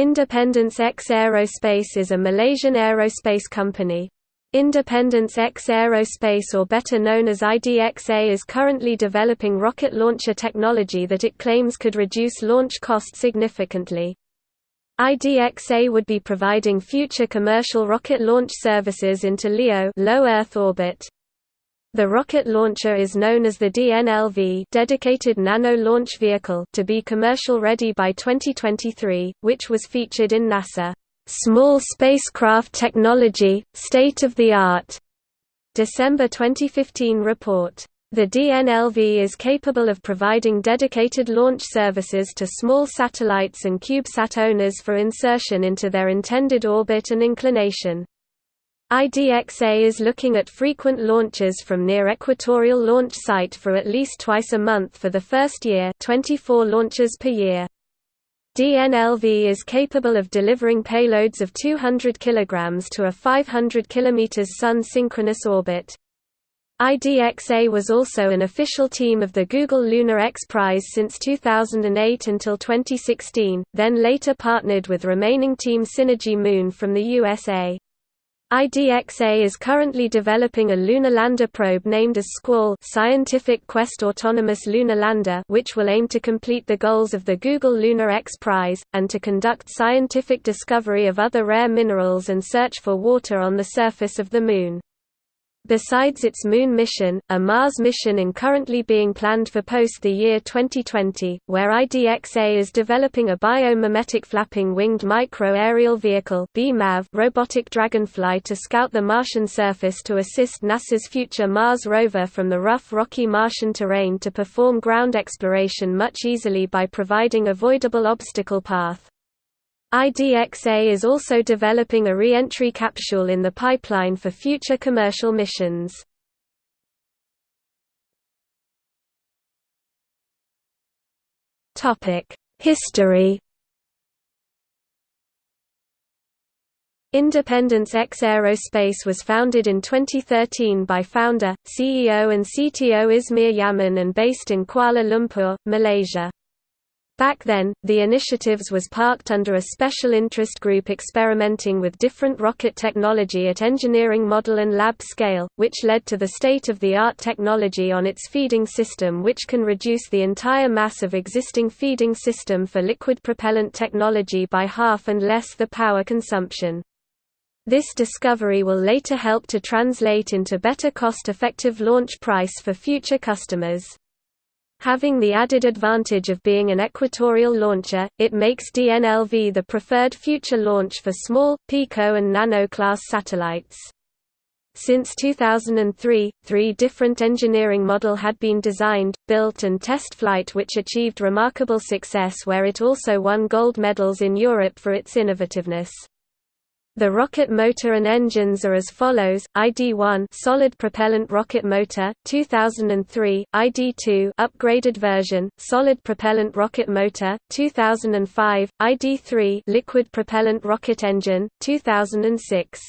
Independence X Aerospace is a Malaysian aerospace company. Independence X Aerospace or better known as IDXA is currently developing rocket launcher technology that it claims could reduce launch cost significantly. IDXA would be providing future commercial rocket launch services into LEO low Earth orbit. The rocket launcher is known as the DNLV Dedicated Nano Launch Vehicle to be commercial ready by 2023, which was featured in NASA Small Spacecraft Technology, State of the Art December 2015 report. The DNLV is capable of providing dedicated launch services to small satellites and CubeSat owners for insertion into their intended orbit and inclination. IDXA is looking at frequent launches from near equatorial launch site for at least twice a month for the first year 24 launches per year. DNLV is capable of delivering payloads of 200 kg to a 500 km Sun synchronous orbit. IDXA was also an official team of the Google Lunar X Prize since 2008 until 2016, then later partnered with remaining team Synergy Moon from the USA. IDXA is currently developing a lunar lander probe named as Squall Scientific Quest Autonomous Lunar Lander which will aim to complete the goals of the Google Lunar X Prize, and to conduct scientific discovery of other rare minerals and search for water on the surface of the Moon. Besides its Moon mission, a Mars mission is currently being planned for post the year 2020, where IDXA is developing a biomimetic flapping winged micro-aerial vehicle robotic dragonfly to scout the Martian surface to assist NASA's future Mars rover from the rough rocky Martian terrain to perform ground exploration much easily by providing avoidable obstacle path. IDXA is also developing a re-entry capsule in the pipeline for future commercial missions. History Independence X Aerospace was founded in 2013 by founder, CEO and CTO Izmir Yamin and based in Kuala Lumpur, Malaysia. Back then, the initiatives was parked under a special interest group experimenting with different rocket technology at engineering model and lab scale, which led to the state-of-the-art technology on its feeding system which can reduce the entire mass of existing feeding system for liquid propellant technology by half and less the power consumption. This discovery will later help to translate into better cost-effective launch price for future customers. Having the added advantage of being an equatorial launcher, it makes DNLV the preferred future launch for small, pico and nano-class satellites. Since 2003, three different engineering model had been designed, built and test flight which achieved remarkable success where it also won gold medals in Europe for its innovativeness. The rocket motor and engines are as follows: ID1 solid propellant rocket motor, 2003; ID2 upgraded version, solid propellant rocket motor, 2005; ID3 liquid propellant rocket engine, 2006.